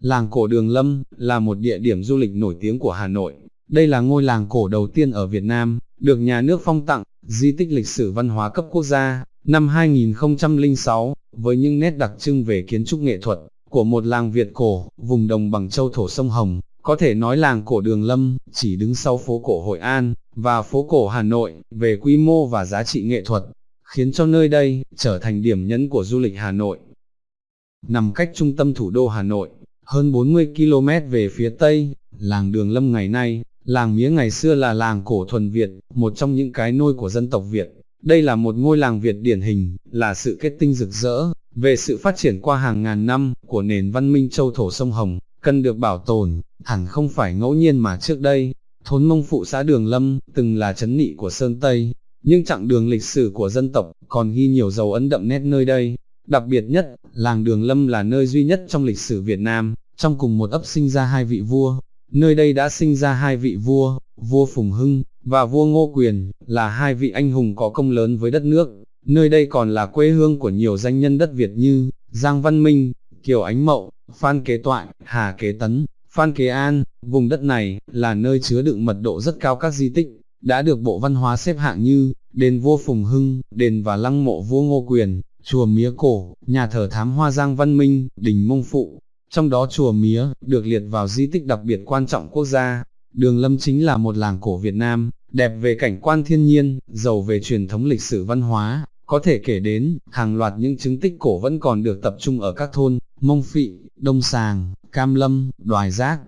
Làng cổ Đường Lâm là một địa điểm du lịch nổi tiếng của Hà Nội. Đây là ngôi làng cổ đầu tiên ở Việt Nam, được nhà nước phong tặng, di tích lịch sử văn hóa cấp quốc gia, năm 2006, với những nét đặc trưng về kiến trúc nghệ thuật, của một làng Việt cổ, vùng đồng bằng châu thổ sông Hồng. Có thể nói làng cổ Đường Lâm, chỉ đứng sau phố cổ Hội An, và phố cổ Hà Nội, về quy mô và giá trị nghệ thuật, khiến cho nơi đây, trở thành điểm nhấn của du lịch Hà Nội. Nằm cách trung tâm thủ đô Hà Nội, hơn 40 km về phía Tây, làng Đường Lâm ngày nay, làng mía ngày xưa là làng cổ thuần Việt, một trong những cái nôi của dân tộc Việt. Đây là một ngôi làng Việt điển hình, là sự kết tinh rực rỡ, về sự phát triển qua hàng ngàn năm, của nền văn minh châu thổ sông Hồng, cần được bảo tồn, hẳn không phải ngẫu nhiên mà trước đây, thốn mông phụ xã Đường Lâm, từng là chấn nị của Sơn Tây, nhưng chặng đường lịch sử của dân tộc, còn ghi nhiều dấu ấn đậm nét nơi đây. Đặc biệt nhất, làng Đường Lâm là nơi duy nhất trong lịch sử Việt Nam, trong cùng một ấp sinh ra hai vị vua. Nơi đây đã sinh ra hai vị vua, vua Phùng Hưng, và vua Ngô Quyền, là hai vị anh hùng có công lớn với đất nước. Nơi đây còn là quê hương của nhiều danh nhân đất Việt như Giang Văn Minh, Kiều Ánh Mậu, Phan Kế Toại, Hà Kế Tấn, Phan Kế An. Vùng đất này là nơi chứa đựng mật độ rất cao các di tích, đã được Bộ Văn hóa xếp hạng như đền vua Phùng Hưng, đền và lăng mộ vua Ngô Quyền, chùa Mía Cổ, nhà thờ thám hoa Giang Văn Minh, đình Mông Phụ. Trong đó chùa Mía, được liệt vào di tích đặc biệt quan trọng quốc gia. Đường Lâm chính là một làng cổ Việt Nam, đẹp về cảnh quan thiên nhiên, giàu về truyền thống lịch sử văn hóa, có thể kể đến, hàng loạt những chứng tích cổ vẫn còn được tập trung ở các thôn, Mông Phị, Đông Sàng, Cam Lâm, Đoài Giác,